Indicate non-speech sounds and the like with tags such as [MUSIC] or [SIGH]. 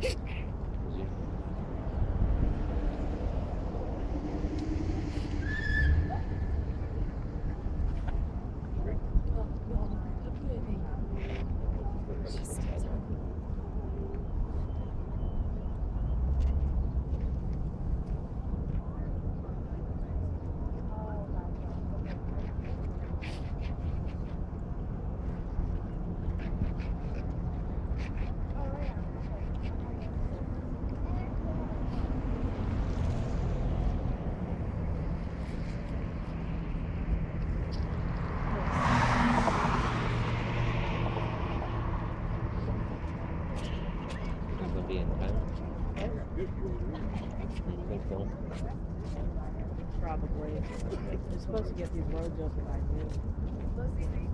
Heh! [LAUGHS] supposed to get these roads open by noon.